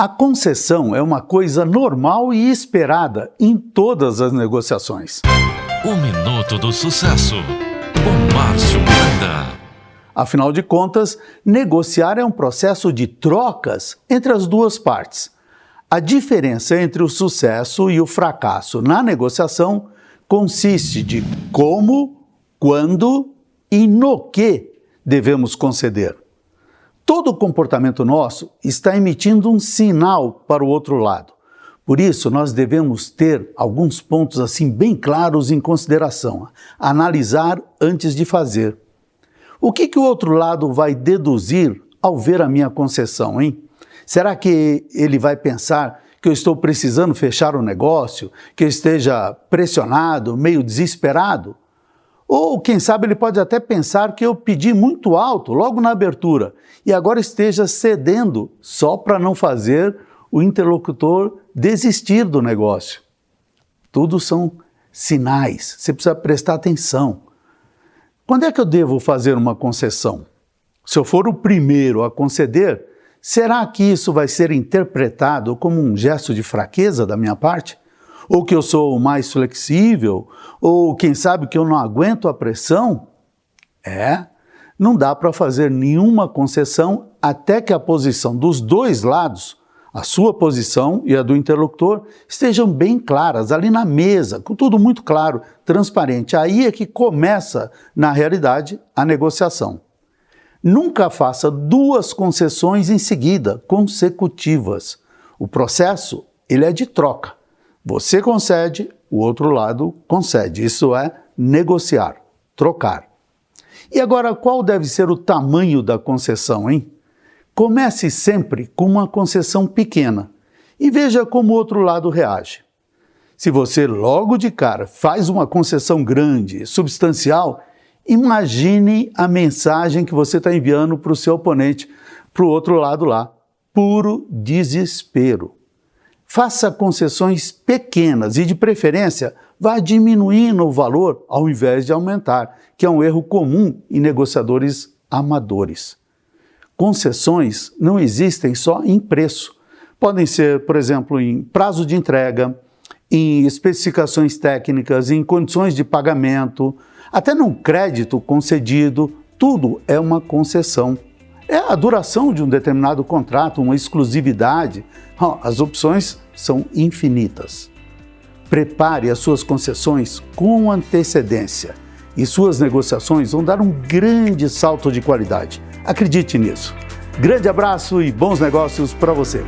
A concessão é uma coisa normal e esperada em todas as negociações. O Minuto do Sucesso, com Márcio Miranda. Afinal de contas, negociar é um processo de trocas entre as duas partes. A diferença entre o sucesso e o fracasso na negociação consiste de como, quando e no que devemos conceder. Todo comportamento nosso está emitindo um sinal para o outro lado. Por isso, nós devemos ter alguns pontos assim bem claros em consideração, analisar antes de fazer. O que, que o outro lado vai deduzir ao ver a minha concessão, hein? Será que ele vai pensar que eu estou precisando fechar o negócio, que eu esteja pressionado, meio desesperado? Ou, quem sabe, ele pode até pensar que eu pedi muito alto logo na abertura e agora esteja cedendo só para não fazer o interlocutor desistir do negócio. Tudo são sinais, você precisa prestar atenção. Quando é que eu devo fazer uma concessão? Se eu for o primeiro a conceder, será que isso vai ser interpretado como um gesto de fraqueza da minha parte? Ou que eu sou mais flexível, ou quem sabe que eu não aguento a pressão, é, não dá para fazer nenhuma concessão até que a posição dos dois lados, a sua posição e a do interlocutor, estejam bem claras, ali na mesa, com tudo muito claro, transparente. Aí é que começa, na realidade, a negociação. Nunca faça duas concessões em seguida, consecutivas. O processo, ele é de troca. Você concede, o outro lado concede. Isso é negociar, trocar. E agora, qual deve ser o tamanho da concessão, hein? Comece sempre com uma concessão pequena e veja como o outro lado reage. Se você logo de cara faz uma concessão grande, substancial, imagine a mensagem que você está enviando para o seu oponente, para o outro lado lá. Puro desespero. Faça concessões pequenas e, de preferência, vá diminuindo o valor ao invés de aumentar, que é um erro comum em negociadores amadores. Concessões não existem só em preço. Podem ser, por exemplo, em prazo de entrega, em especificações técnicas, em condições de pagamento, até num crédito concedido, tudo é uma concessão. É a duração de um determinado contrato, uma exclusividade. As opções são infinitas. Prepare as suas concessões com antecedência e suas negociações vão dar um grande salto de qualidade. Acredite nisso. Grande abraço e bons negócios para você.